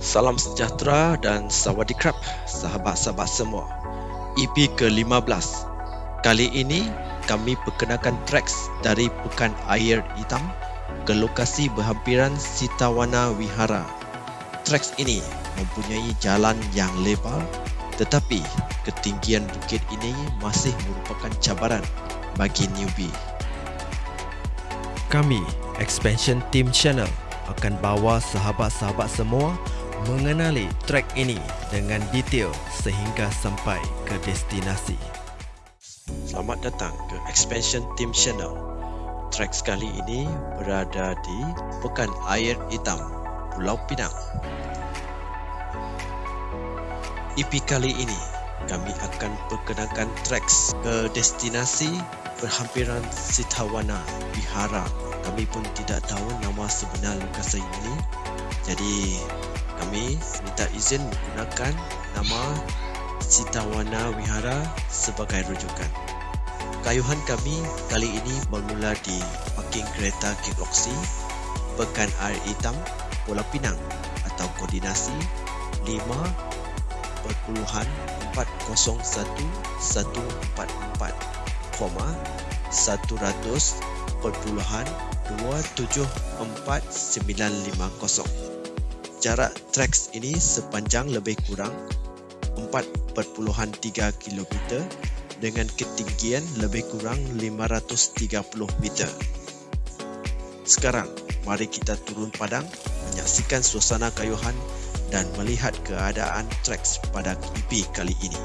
Salam sejahtera dan sawadee sahabat-sahabat semua. EP ke-15. Kali ini kami perkenalkan tracks dari Pekan Air Hitam ke lokasi berhampiran Sitawana Wihara. Tracks ini mempunyai jalan yang lebar tetapi ketinggian bukit ini masih merupakan cabaran bagi newbie. Kami, Expansion Team Channel, akan bawa sahabat-sahabat semua mengenali trek ini dengan detail sehingga sampai ke destinasi. Selamat datang ke Expansion Team Channel. Trek sekali ini berada di Pekan Air Hitam, Pulau Pinang. EP kali ini kami akan perkenalkan treks ke destinasi berhampiran Sitawana Vihara kami pun tidak tahu nama sebenar Lukas ini. Jadi kami minta izin menggunakan nama Sitawana Wihara sebagai rujukan. Kayuhan kami kali ini bermula di parking kereta King Oxy, Pekan Air Hitam, Pulau Pinang atau koordinasi 5.401144, 100. 274950. Jarak trek ini sepanjang lebih kurang 4.3 km dengan ketinggian lebih kurang 530 meter. Sekarang, mari kita turun padang menyaksikan suasana kayuhan dan melihat keadaan trek pada kipi kali ini.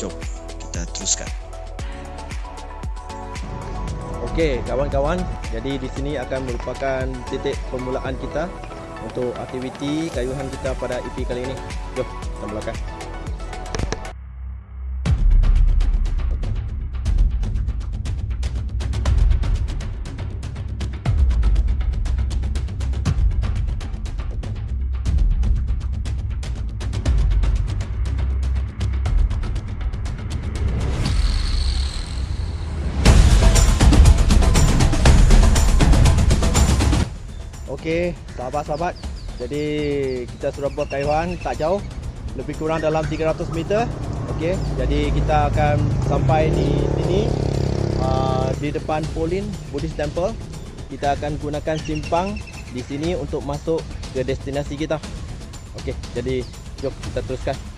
Jom kita teruskan. Okey, kawan-kawan, jadi di sini akan merupakan titik permulaan kita untuk aktiviti kayuhan kita pada EP kali ini. Jom, kita mulakan. Okey, sahabat-sahabat. Jadi kita sudah buat kayuhan tak jauh, lebih kurang dalam 300 meter. Okey, jadi kita akan sampai di sini uh, di depan Polin Buddhist Temple. Kita akan gunakan simpang di sini untuk masuk ke destinasi kita. Okey, jadi jom kita teruskan.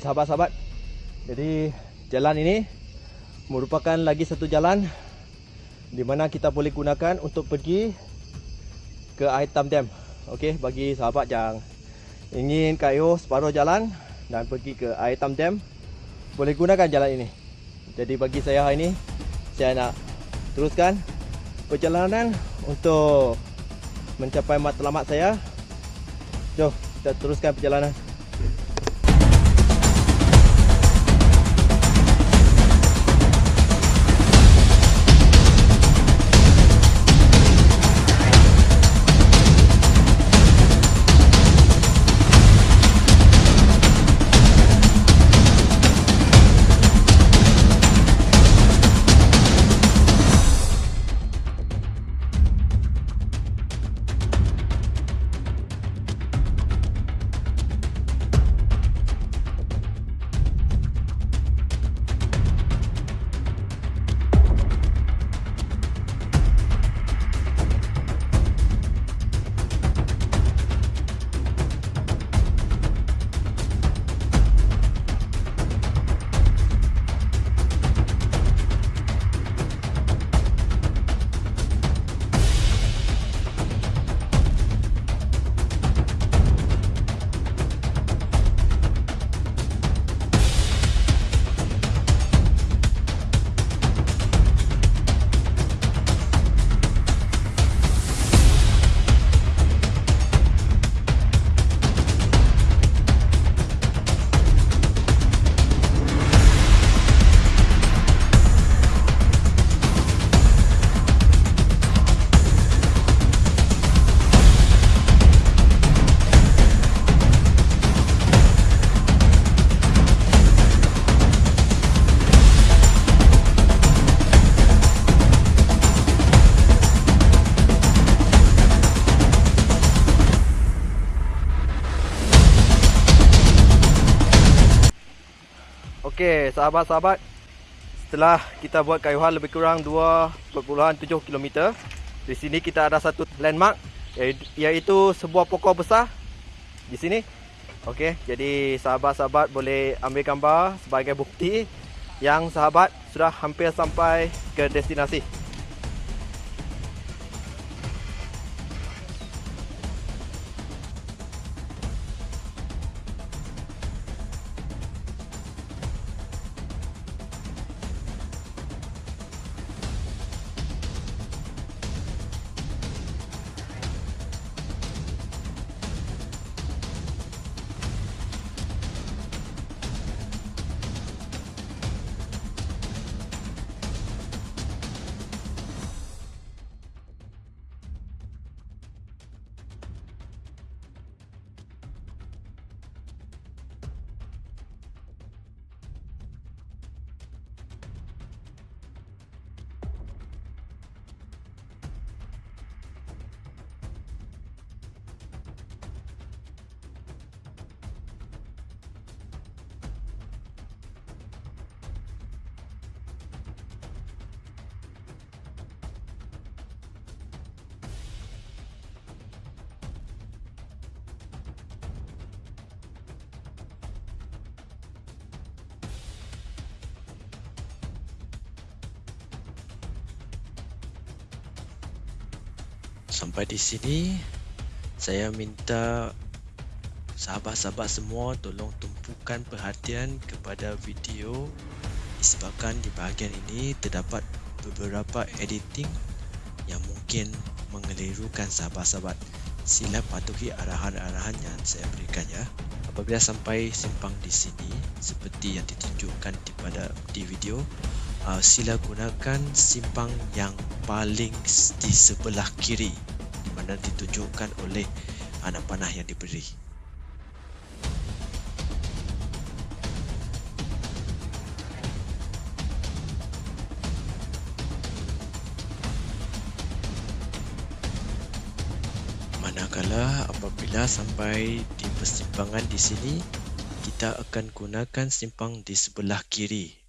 Sahabat-sahabat. Jadi jalan ini merupakan lagi satu jalan di mana kita boleh gunakan untuk pergi ke Air Tam Dam. Okey, bagi sahabat yang ingin kayuh separuh jalan dan pergi ke Air Tam Dam, boleh gunakan jalan ini. Jadi bagi saya hari ini, saya nak teruskan perjalanan untuk mencapai matlamat saya. Jom, kita teruskan perjalanan. Okey, sahabat-sahabat. Setelah kita buat kayuhan lebih kurang 2.7 km, di sini kita ada satu landmark iaitu sebuah pokok besar di sini. Okey, jadi sahabat-sahabat boleh ambil gambar sebagai bukti yang sahabat sudah hampir sampai ke destinasi. Sampai di sini saya minta sahabat-sahabat semua tolong tumpukan perhatian kepada video disebabkan di bahagian ini terdapat beberapa editing yang mungkin mengelirukan sahabat-sahabat. Sila patuhi arahan-arahan yang saya berikan ya. Apabila sampai simpang di sini seperti yang ditunjukkan di pada di video, uh, sila gunakan simpang yang paling di sebelah kiri di mana ditunjukkan oleh anak panah yang diberi. Manakala apabila sampai di persimpangan di sini, kita akan gunakan simpang di sebelah kiri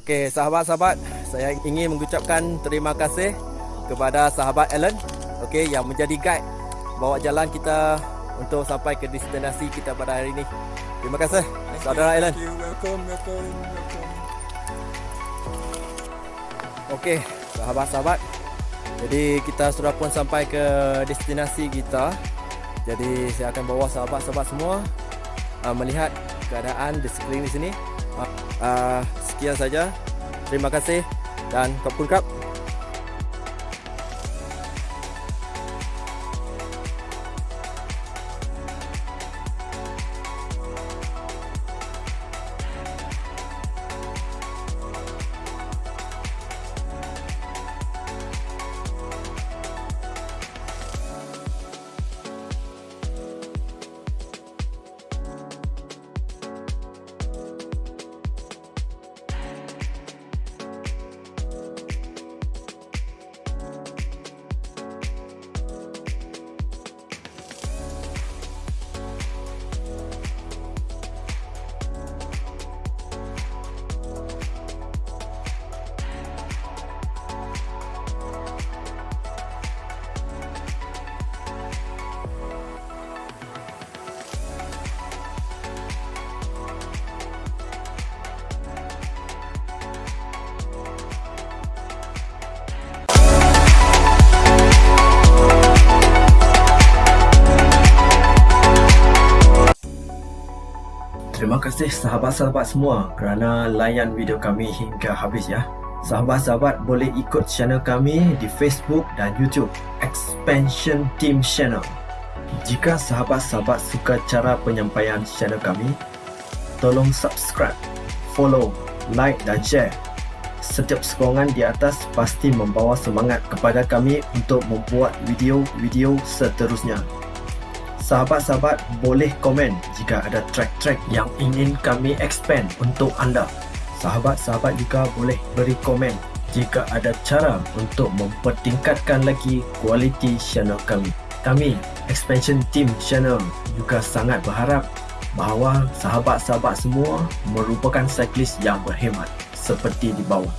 Okey, sahabat-sahabat, saya ingin mengucapkan terima kasih kepada sahabat Alan okey yang menjadi guide bawa jalan kita untuk sampai ke destinasi kita pada hari ini. Terima kasih saudara Alan. Thank you. Welcome, welcome, welcome. Okey, sahabat-sahabat. Jadi kita sudah pun sampai ke destinasi kita. Jadi saya akan bawa sahabat-sahabat semua uh, melihat keadaan di sekeliling di sini. Uh, uh, sekian saja. Terima kasih dan kapun kap. Terima kasih sahabat-sahabat semua kerana layan video kami hingga habis ya. Sahabat-sahabat boleh ikut channel kami di Facebook dan YouTube Expansion Team Channel. Jika sahabat-sahabat suka cara penyampaian channel kami, tolong subscribe, follow, like dan share. Setiap sokongan di atas pasti membawa semangat kepada kami untuk membuat video-video seterusnya. Sahabat-sahabat boleh komen jika ada track-track yang ingin kami expand untuk anda. Sahabat-sahabat juga boleh beri komen jika ada cara untuk mempertingkatkan lagi kualiti channel kami. Kami, Expansion Team Channel juga sangat berharap bahawa sahabat-sahabat semua merupakan cyclist yang berhemat seperti di bawah.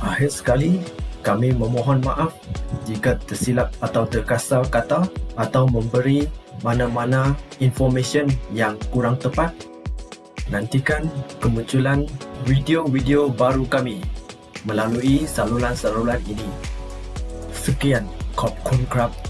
Akhir sekali, kami memohon maaf jika tersilap atau terkasar kata atau memberi mana-mana information yang kurang tepat. Nantikan kemunculan video-video baru kami melalui saluran-saluran ini. Sekian, Kop Kun Krab